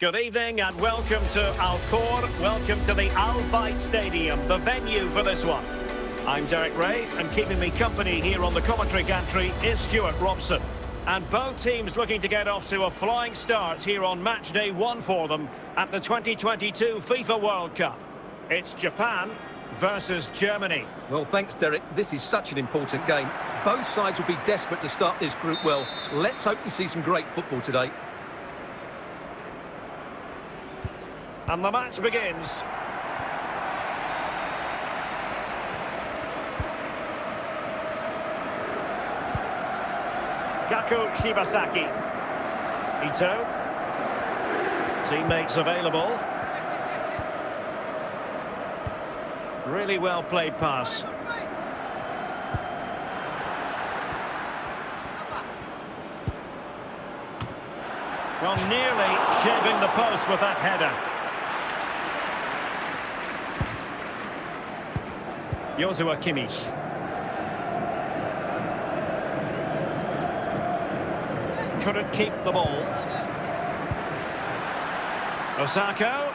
Good evening and welcome to Al Khor. Welcome to the Al Bayt Stadium, the venue for this one. I'm Derek Ray, and keeping me company here on the commentary gantry is Stewart Robson. And both teams looking to get off to a flying start here on match day one for them at the 2022 FIFA World Cup. It's Japan versus Germany. Well, thanks, Derek. This is such an important game. Both sides will be desperate to start this group well. Let's hope we see some great football today. And the match begins. Gaku Shibasaki. Ito. Teammates available. Really well played pass. Well, nearly shaving the post with that header. Joshua Kimmich. Couldn't keep the ball. Osako.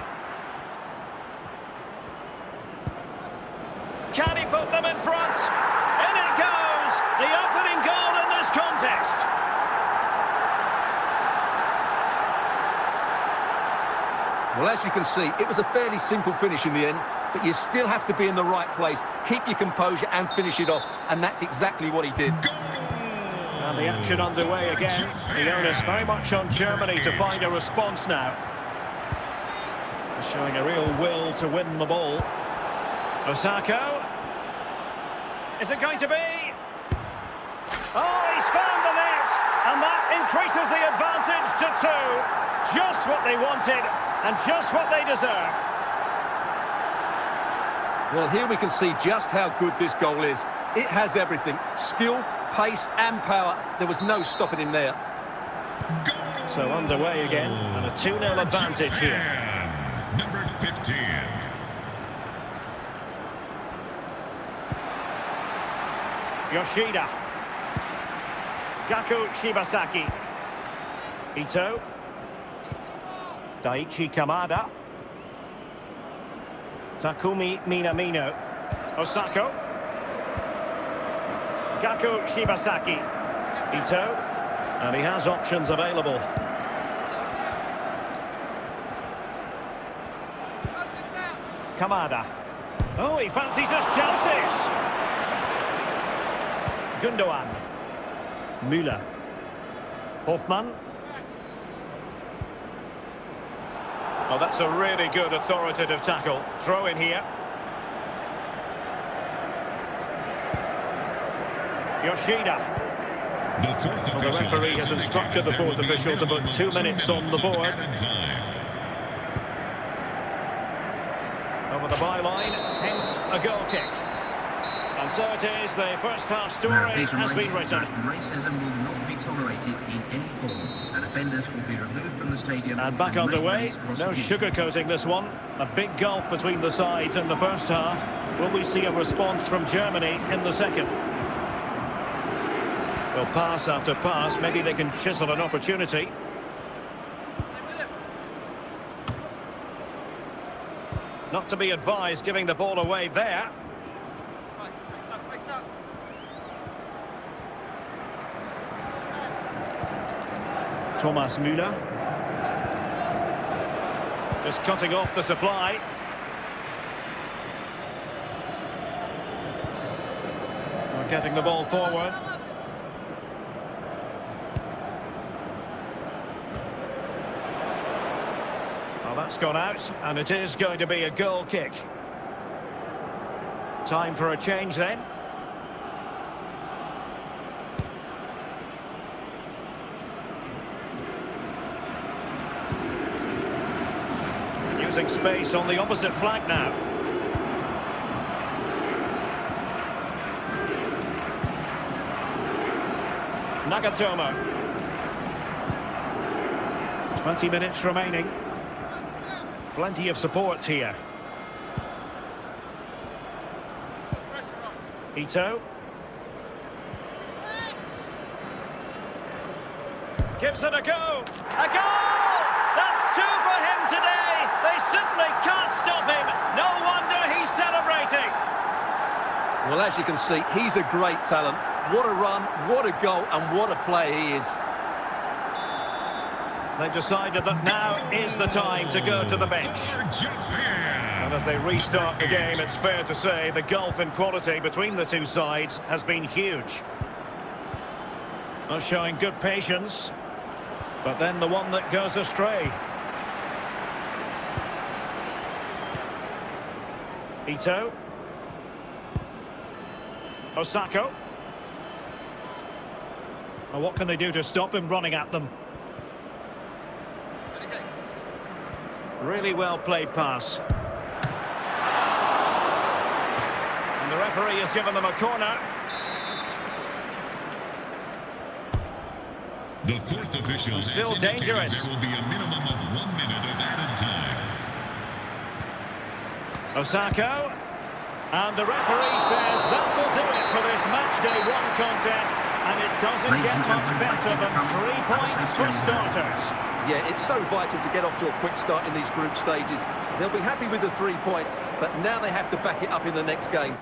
Can he put them in front? In it goes! The opening goal in this contest. Well, as you can see, it was a fairly simple finish in the end, but you still have to be in the right place, keep your composure and finish it off, and that's exactly what he did. And the action underway again. The onus very much on Germany to find a response now. Showing a real will to win the ball. Osako. Is it going to be? Oh, he's found the net! And that increases the advantage to two. Just what they wanted and just what they deserve. Well, here we can see just how good this goal is. It has everything. Skill, pace and power. There was no stopping him there. So underway again, and a 2-0 advantage here. Number 15. Yoshida. Gaku Shibasaki. Ito. Daichi Kamada. Takumi Minamino. Osako. Gaku Shibasaki. Ito. And he has options available. Kamada. Oh, he fancies us Chelsea's. Gundogan. Müller. Hofmann. Oh, that's a really good authoritative tackle. Throw in here. Yoshida. The fourth Well, the referee has instructed the fourth official to put two minutes on the board. Over the byline, hence a goal kick. And so it is, the first half story has been written. racism will not be tolerated in any form, and offenders will be removed from the stadium. And back underway, no sugarcoating this one. A big gulf between the sides in the first half. Will we see a response from Germany in the second? Well, pass after pass, maybe they can chisel an opportunity. Not to be advised giving the ball away there. Thomas Müller. Just cutting off the supply. We're getting the ball forward. Well, that's gone out, and it is going to be a goal kick. Time for a change then. Space on the opposite flank now. Nagatomo. 20 minutes remaining. Plenty of support here. Ito. Gives it a go. A goal! That's two for Burnley can't stop him. No wonder he's celebrating. Well, as you can see, he's a great talent. What a run, what a goal, and what a play he is. They've decided that now is the time to go to the bench. And as they restart the game, it's fair to say the gulf in quality between the two sides has been huge. Not showing good patience, but then the one that goes astray. Ito. Osako. Well, what can they do to stop him running at them? Really well played pass. And the referee has given them a corner. The fourth official Still dangerous. There will be a minimum of one minute of added time. Osako. And the referee says that will do it for this match day one contest. And it doesn't Ladies get much better than three points for starters. Yeah, it's so vital to get off to a quick start in these group stages. They'll be happy with the three points, but now they have to back it up in the next game.